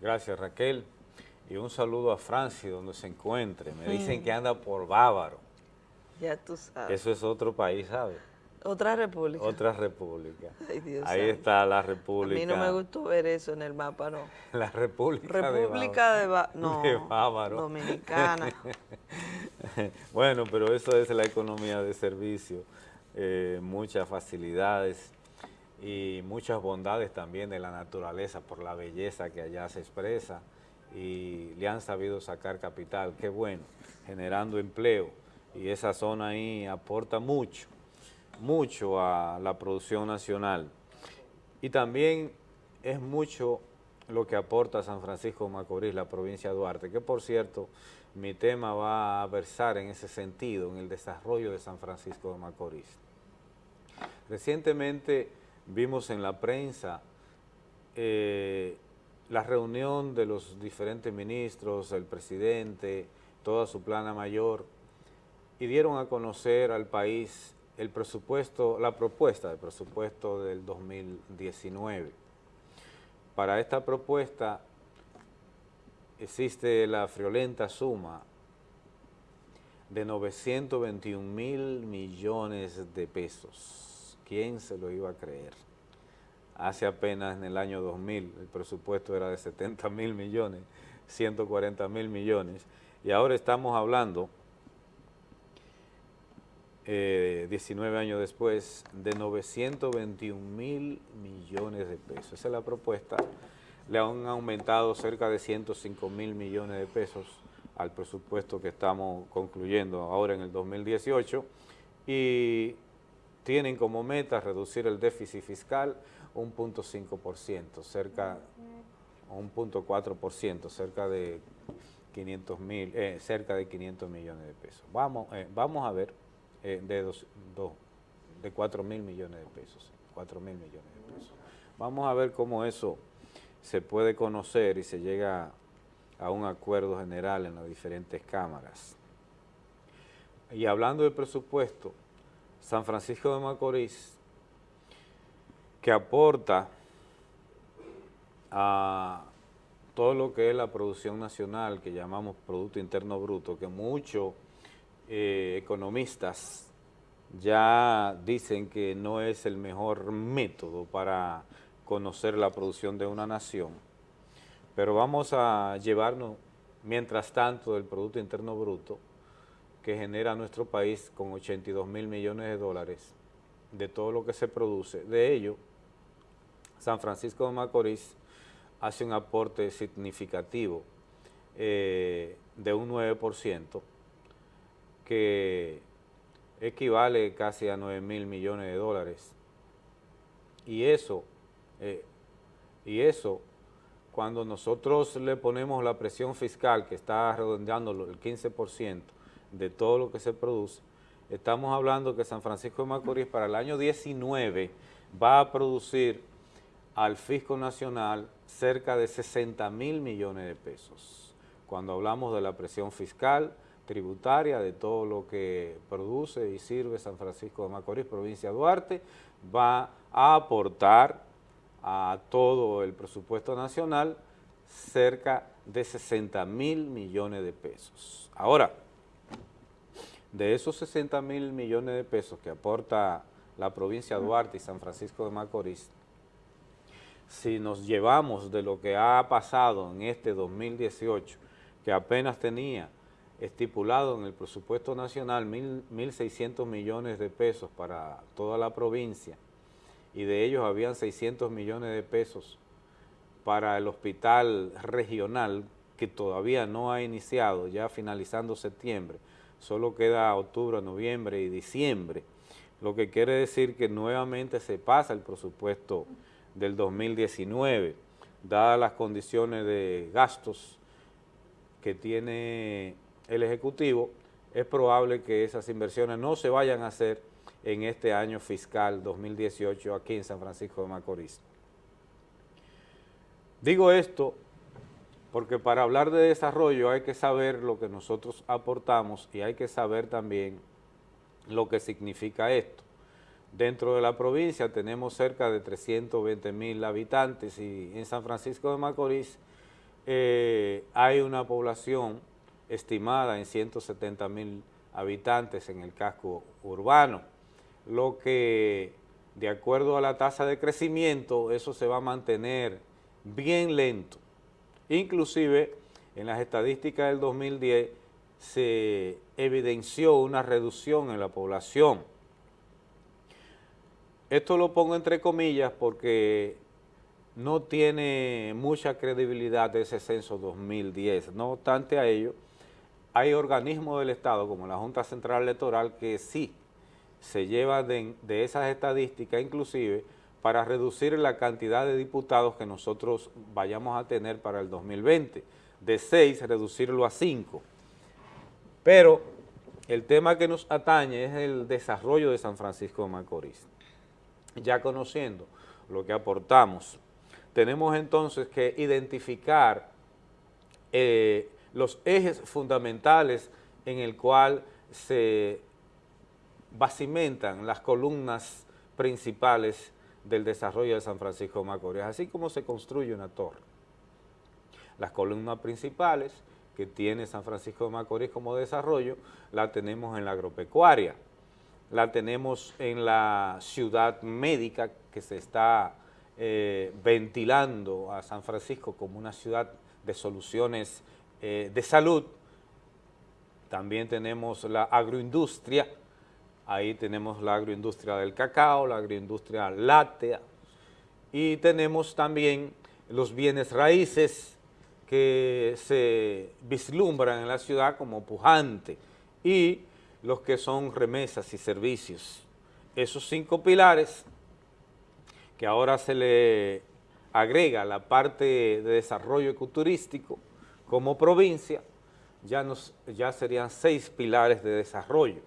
Gracias Raquel. Y un saludo a Francia, donde se encuentre. Me dicen que anda por Bávaro. Ya tú sabes. Eso es otro país, ¿sabes? Otra república. Otra república. Ay, Dios Ahí está la A república. mí no me gustó ver eso en el mapa, no. La república, República de Bávaro. No, de Bávaro. Dominicana. bueno, pero eso es la economía de servicio. Eh, muchas facilidades y muchas bondades también de la naturaleza por la belleza que allá se expresa y le han sabido sacar capital, qué bueno, generando empleo y esa zona ahí aporta mucho, mucho a la producción nacional. Y también es mucho lo que aporta San Francisco de Macorís, la provincia de Duarte, que por cierto, mi tema va a versar en ese sentido, en el desarrollo de San Francisco de Macorís. Recientemente vimos en la prensa eh, la reunión de los diferentes ministros, el presidente, toda su plana mayor, y dieron a conocer al país el presupuesto, la propuesta de presupuesto del 2019. Para esta propuesta existe la friolenta suma de 921 mil millones de pesos. ¿Quién se lo iba a creer? Hace apenas en el año 2000 el presupuesto era de 70 mil millones, 140 mil millones, y ahora estamos hablando, eh, 19 años después, de 921 mil millones de pesos. Esa es la propuesta. Le han aumentado cerca de 105 mil millones de pesos al presupuesto que estamos concluyendo ahora en el 2018 y tienen como meta reducir el déficit fiscal un punto cerca un punto cerca de 500 mil, eh, cerca de 500 millones de pesos. Vamos, eh, vamos a ver eh, de dos, de 4 mil millones de pesos, 4 mil millones de pesos. Vamos a ver cómo eso se puede conocer y se llega a un acuerdo general en las diferentes cámaras. Y hablando de presupuesto, San Francisco de Macorís, que aporta a todo lo que es la producción nacional, que llamamos Producto Interno Bruto, que muchos eh, economistas ya dicen que no es el mejor método para conocer la producción de una nación, pero vamos a llevarnos, mientras tanto, del Producto Interno Bruto que genera nuestro país con 82 mil millones de dólares de todo lo que se produce. De ello, San Francisco de Macorís hace un aporte significativo eh, de un 9%, que equivale casi a 9 mil millones de dólares. Y eso, eh, y eso, cuando nosotros le ponemos la presión fiscal, que está redondeando el 15% de todo lo que se produce, estamos hablando que San Francisco de Macorís para el año 19 va a producir al fisco nacional cerca de 60 mil millones de pesos. Cuando hablamos de la presión fiscal, tributaria, de todo lo que produce y sirve San Francisco de Macorís, provincia de Duarte, va a aportar a todo el presupuesto nacional cerca de 60 mil millones de pesos. Ahora, de esos 60 mil millones de pesos que aporta la provincia de Duarte y San Francisco de Macorís, si nos llevamos de lo que ha pasado en este 2018, que apenas tenía estipulado en el presupuesto nacional 1.600 millones de pesos para toda la provincia, y de ellos habían 600 millones de pesos para el hospital regional, que todavía no ha iniciado, ya finalizando septiembre, solo queda octubre, noviembre y diciembre, lo que quiere decir que nuevamente se pasa el presupuesto del 2019, dadas las condiciones de gastos que tiene el Ejecutivo, es probable que esas inversiones no se vayan a hacer en este año fiscal 2018 aquí en San Francisco de Macorís. Digo esto porque para hablar de desarrollo hay que saber lo que nosotros aportamos y hay que saber también lo que significa esto. Dentro de la provincia tenemos cerca de 320 mil habitantes y en San Francisco de Macorís eh, hay una población estimada en 170 mil habitantes en el casco urbano, lo que de acuerdo a la tasa de crecimiento, eso se va a mantener bien lento. Inclusive, en las estadísticas del 2010 se evidenció una reducción en la población. Esto lo pongo entre comillas porque no tiene mucha credibilidad ese censo 2010. No obstante a ello, hay organismos del Estado, como la Junta Central Electoral, que sí se llevan de, de esas estadísticas, inclusive, para reducir la cantidad de diputados que nosotros vayamos a tener para el 2020. De seis, reducirlo a cinco. Pero el tema que nos atañe es el desarrollo de San Francisco de Macorís. Ya conociendo lo que aportamos, tenemos entonces que identificar eh, los ejes fundamentales en el cual se bacimentan las columnas principales del desarrollo de San Francisco de Macorís, así como se construye una torre. Las columnas principales que tiene San Francisco de Macorís como desarrollo, la tenemos en la agropecuaria, la tenemos en la ciudad médica que se está eh, ventilando a San Francisco como una ciudad de soluciones eh, de salud, también tenemos la agroindustria, ahí tenemos la agroindustria del cacao, la agroindustria láctea, y tenemos también los bienes raíces que se vislumbran en la ciudad como pujante, y los que son remesas y servicios. Esos cinco pilares que ahora se le agrega la parte de desarrollo ecoturístico, como provincia, ya, nos, ya serían seis pilares de desarrollo.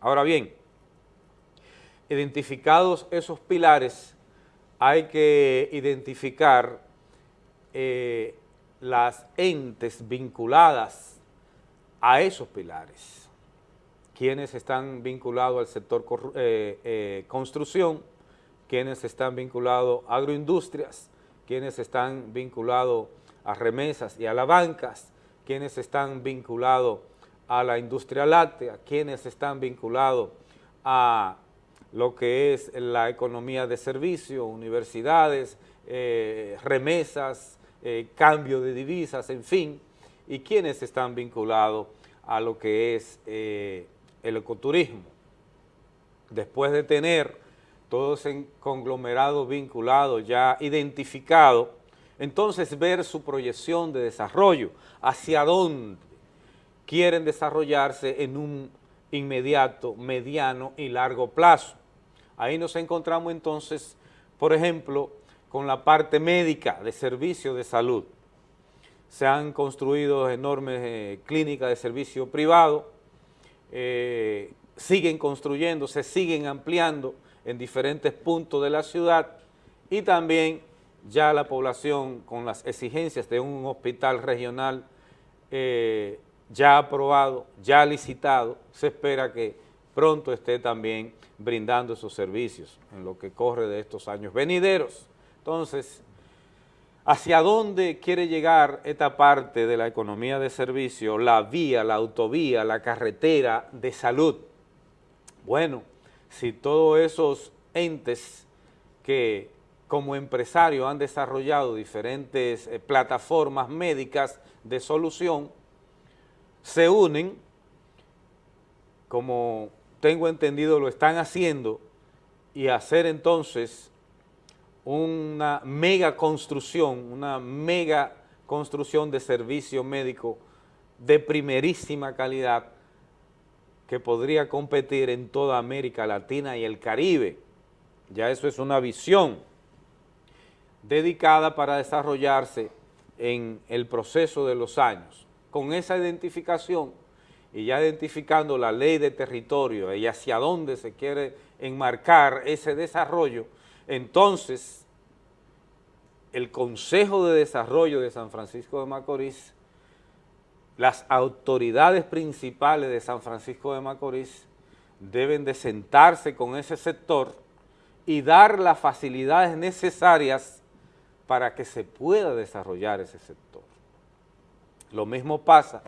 Ahora bien, identificados esos pilares, hay que identificar eh, las entes vinculadas a esos pilares, quienes están vinculados al sector eh, eh, construcción, quienes están vinculados a agroindustrias, quienes están vinculados a remesas y a las bancas, quienes están vinculados a la industria láctea, quienes están vinculados a lo que es la economía de servicio, universidades, eh, remesas, eh, cambio de divisas, en fin, y quienes están vinculados a lo que es eh, el ecoturismo. Después de tener todo ese conglomerado vinculado ya identificado, entonces ver su proyección de desarrollo, hacia dónde quieren desarrollarse en un inmediato, mediano y largo plazo. Ahí nos encontramos entonces, por ejemplo, con la parte médica de servicio de salud. Se han construido enormes eh, clínicas de servicio privado, eh, siguen construyendo, se siguen ampliando en diferentes puntos de la ciudad y también ya la población con las exigencias de un hospital regional eh, ya aprobado, ya licitado, se espera que pronto esté también brindando esos servicios en lo que corre de estos años venideros. Entonces, ¿hacia dónde quiere llegar esta parte de la economía de servicio, la vía, la autovía, la carretera de salud? Bueno, si todos esos entes que como empresarios han desarrollado diferentes eh, plataformas médicas de solución, se unen, como tengo entendido lo están haciendo, y hacer entonces una mega construcción, una mega construcción de servicio médico de primerísima calidad que podría competir en toda América Latina y el Caribe. Ya eso es una visión dedicada para desarrollarse en el proceso de los años. Con esa identificación y ya identificando la ley de territorio y hacia dónde se quiere enmarcar ese desarrollo, entonces el Consejo de Desarrollo de San Francisco de Macorís, las autoridades principales de San Francisco de Macorís deben de sentarse con ese sector y dar las facilidades necesarias para que se pueda desarrollar ese sector. Lo mismo pasa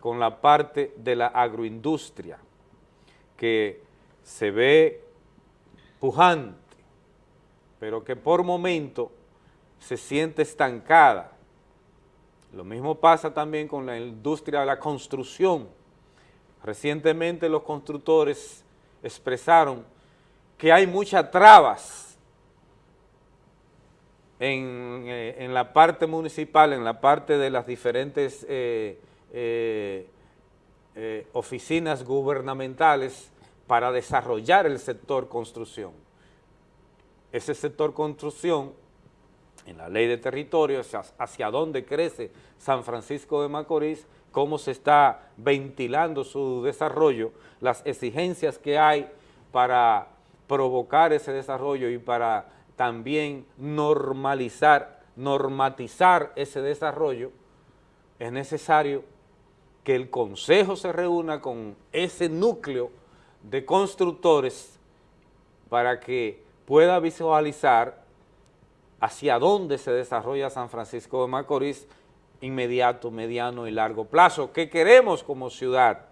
con la parte de la agroindustria, que se ve pujante, pero que por momento se siente estancada. Lo mismo pasa también con la industria de la construcción. Recientemente los constructores expresaron que hay muchas trabas en, eh, la parte municipal, en la parte de las diferentes eh, eh, oficinas gubernamentales para desarrollar el sector construcción. Ese sector construcción, en la ley de territorio, hacia, hacia dónde crece San Francisco de Macorís, cómo se está ventilando su desarrollo, las exigencias que hay para provocar ese desarrollo y para también normalizar, normatizar ese desarrollo, es necesario que el Consejo se reúna con ese núcleo de constructores para que pueda visualizar hacia dónde se desarrolla San Francisco de Macorís inmediato, mediano y largo plazo, ¿Qué queremos como ciudad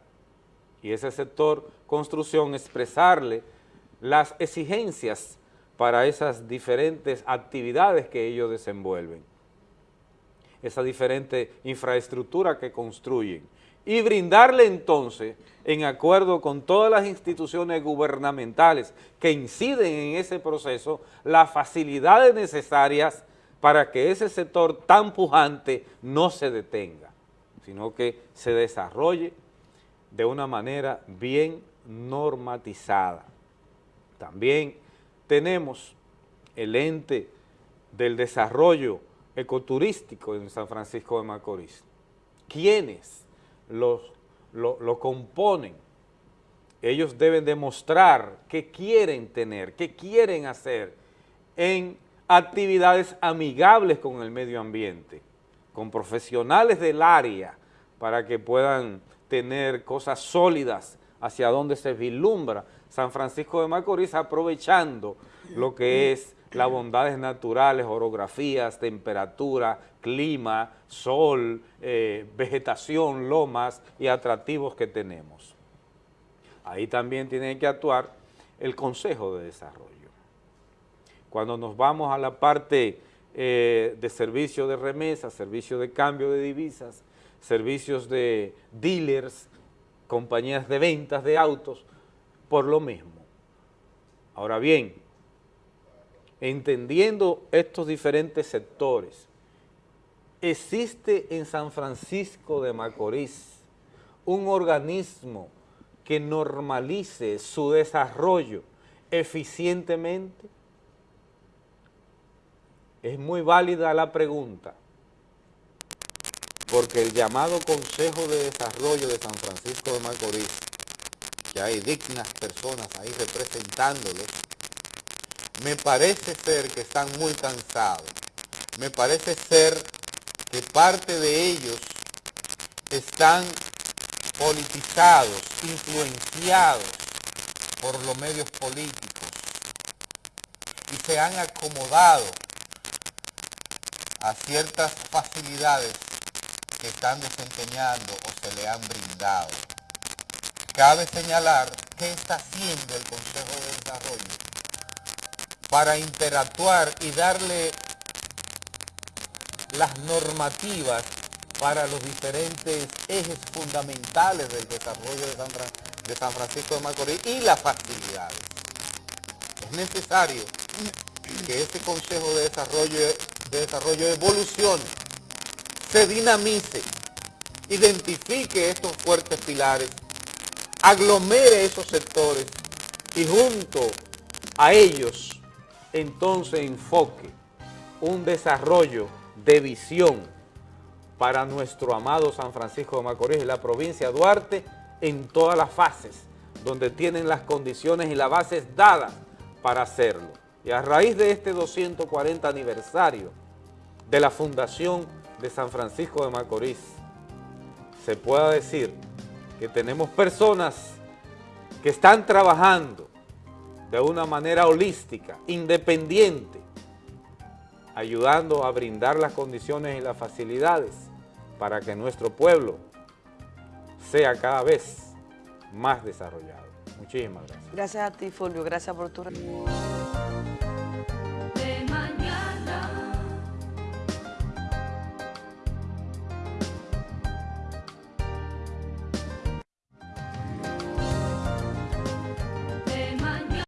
y ese sector construcción expresarle las exigencias para esas diferentes actividades que ellos desenvuelven, esa diferente infraestructura que construyen y brindarle entonces, en acuerdo con todas las instituciones gubernamentales que inciden en ese proceso, las facilidades necesarias para que ese sector tan pujante no se detenga, sino que se desarrolle de una manera bien normatizada. También tenemos el ente del desarrollo ecoturístico en San Francisco de Macorís. ¿Quiénes lo, lo componen? Ellos deben demostrar qué quieren tener, qué quieren hacer en actividades amigables con el medio ambiente, con profesionales del área, para que puedan tener cosas sólidas hacia donde se vislumbra San Francisco de Macorís aprovechando lo que es las bondades naturales, orografías, temperatura, clima, sol, eh, vegetación, lomas y atractivos que tenemos. Ahí también tiene que actuar el Consejo de Desarrollo. Cuando nos vamos a la parte eh, de servicio de remesa, servicio de cambio de divisas, servicios de dealers, compañías de ventas de autos, por lo mismo. Ahora bien, entendiendo estos diferentes sectores, existe en San Francisco de Macorís un organismo que normalice su desarrollo eficientemente? Es muy válida la pregunta, porque el llamado Consejo de Desarrollo de San Francisco de Macorís hay dignas personas ahí representándole, me parece ser que están muy cansados. Me parece ser que parte de ellos están politizados, influenciados por los medios políticos y se han acomodado a ciertas facilidades que están desempeñando o se le han brindado. Cabe señalar qué está haciendo el Consejo de Desarrollo para interactuar y darle las normativas para los diferentes ejes fundamentales del desarrollo de San, Francisco de Macorís y las facilidades. Es necesario que este Consejo de Desarrollo, de Desarrollo evolucione, se dinamice, identifique estos fuertes pilares aglomere esos sectores y junto a ellos entonces enfoque un desarrollo de visión para nuestro amado San Francisco de Macorís y la provincia de Duarte en todas las fases, donde tienen las condiciones y las bases dadas para hacerlo. Y a raíz de este 240 aniversario de la fundación de San Francisco de Macorís, se pueda decir que tenemos personas que están trabajando de una manera holística, independiente, ayudando a brindar las condiciones y las facilidades para que nuestro pueblo sea cada vez más desarrollado. Muchísimas gracias. Gracias a ti, Fulvio. Gracias por tu...